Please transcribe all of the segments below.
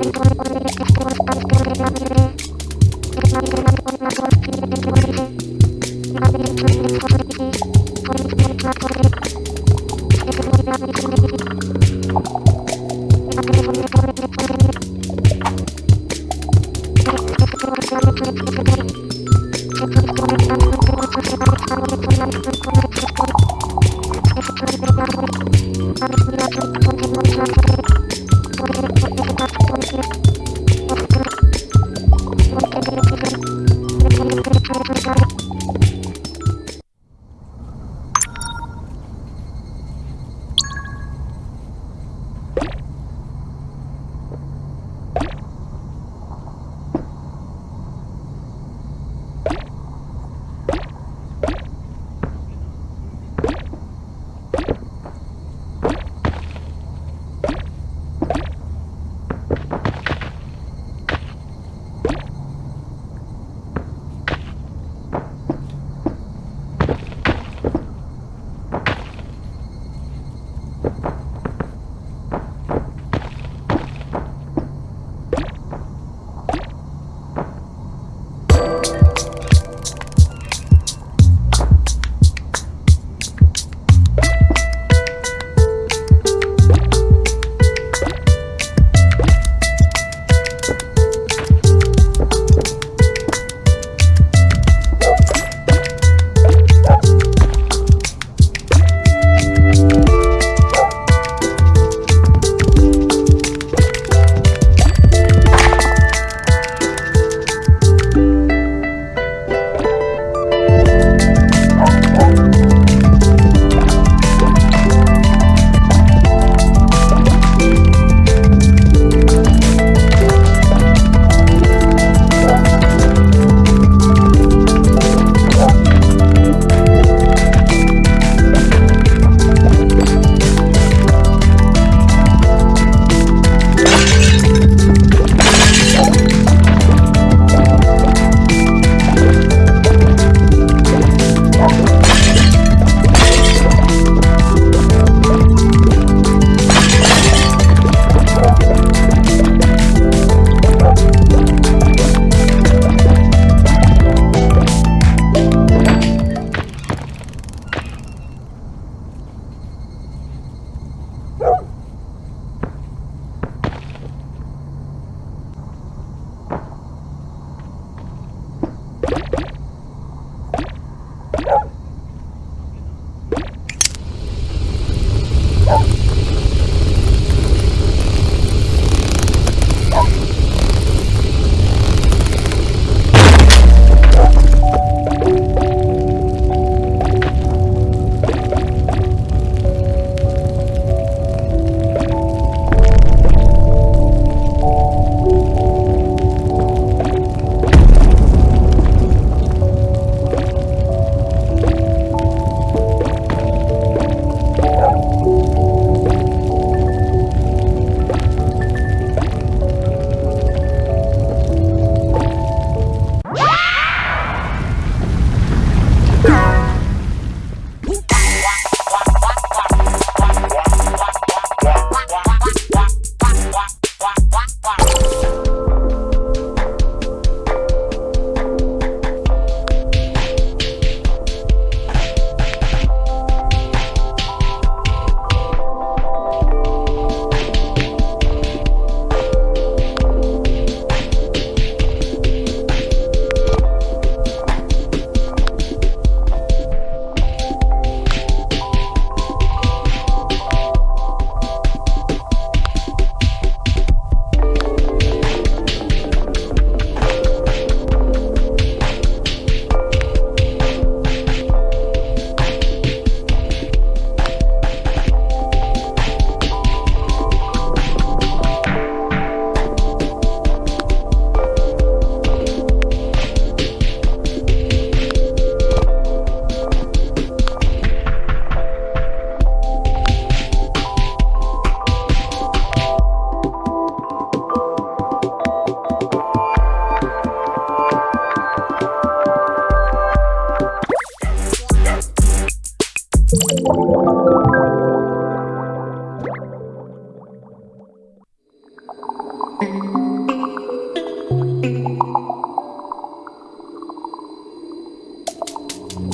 I'm to Thank you.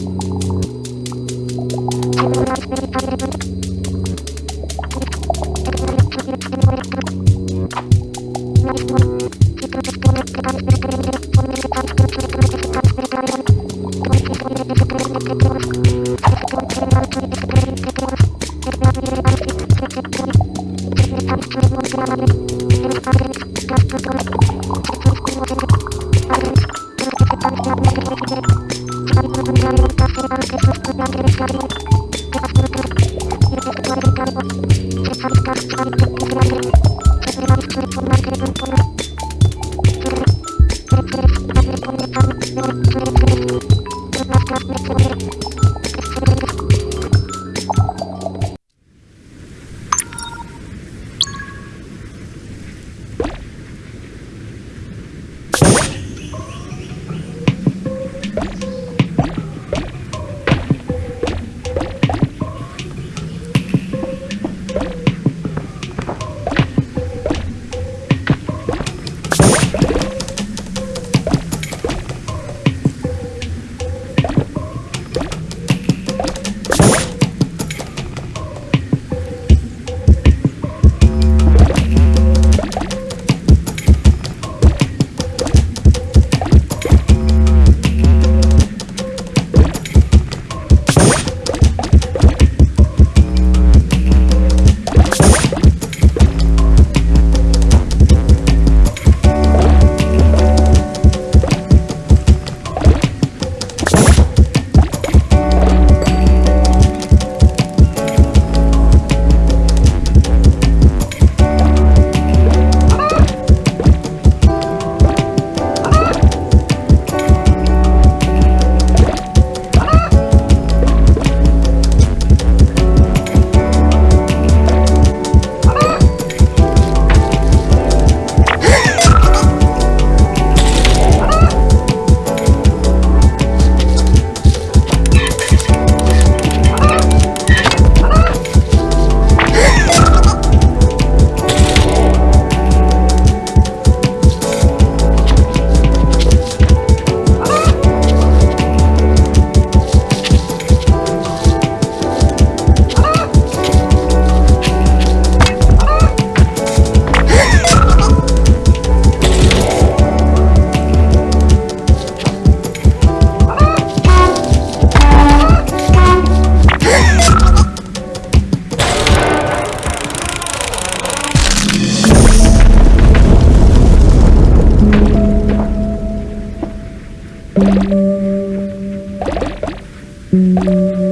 you Thank mm-hmm. you.